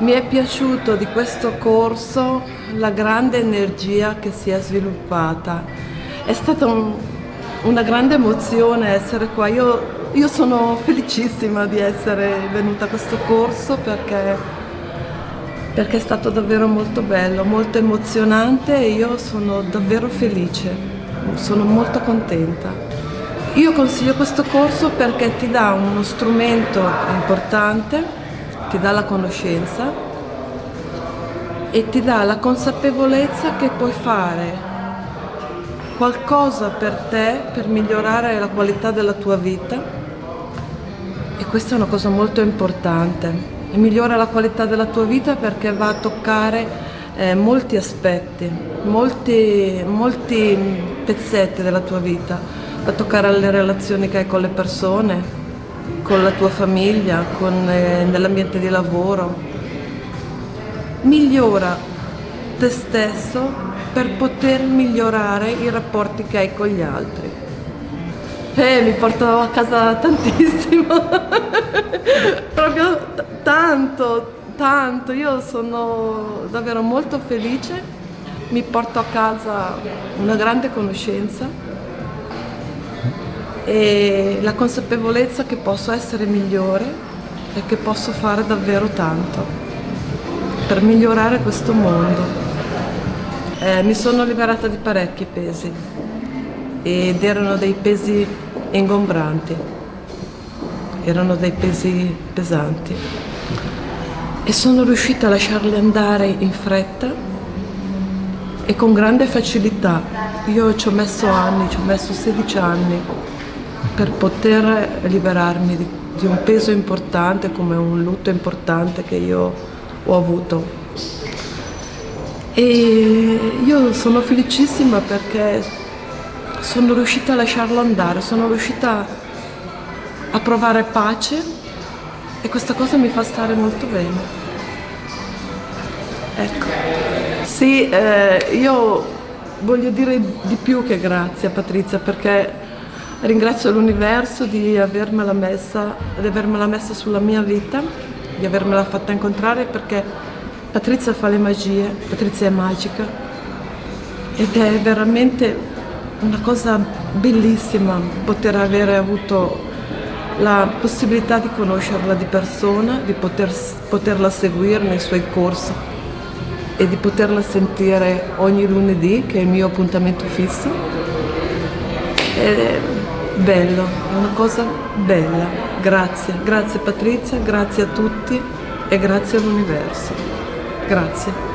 Mi è piaciuto di questo corso la grande energia che si è sviluppata. È stata un, una grande emozione essere qua. Io, io sono felicissima di essere venuta a questo corso perché, perché è stato davvero molto bello, molto emozionante e io sono davvero felice, sono molto contenta. Io consiglio questo corso perché ti dà uno strumento importante ti dà la conoscenza e ti dà la consapevolezza che puoi fare qualcosa per te per migliorare la qualità della tua vita. E questa è una cosa molto importante. E migliora la qualità della tua vita perché va a toccare eh, molti aspetti, molti, molti pezzetti della tua vita, va a toccare le relazioni che hai con le persone, con la tua famiglia, eh, nell'ambiente di lavoro. Migliora te stesso per poter migliorare i rapporti che hai con gli altri. Eh, mi porto a casa tantissimo, proprio tanto, tanto. Io sono davvero molto felice, mi porto a casa una grande conoscenza e la consapevolezza che posso essere migliore e che posso fare davvero tanto per migliorare questo mondo. Eh, mi sono liberata di parecchi pesi ed erano dei pesi ingombranti, erano dei pesi pesanti e sono riuscita a lasciarli andare in fretta e con grande facilità. Io ci ho messo anni, ci ho messo 16 anni per poter liberarmi di, di un peso importante come un lutto importante che io ho avuto. E io sono felicissima perché sono riuscita a lasciarlo andare, sono riuscita a provare pace e questa cosa mi fa stare molto bene. Ecco. Sì, eh, io voglio dire di più che grazie a Patrizia perché Ringrazio l'universo di avermela messa, di avermela messa sulla mia vita, di avermela fatta incontrare perché Patrizia fa le magie, Patrizia è magica ed è veramente una cosa bellissima poter avere avuto la possibilità di conoscerla di persona, di poter, poterla seguire nei suoi corsi e di poterla sentire ogni lunedì, che è il mio appuntamento fisso. E bello, è una cosa bella. Grazie, grazie Patrizia, grazie a tutti e grazie all'universo. Grazie.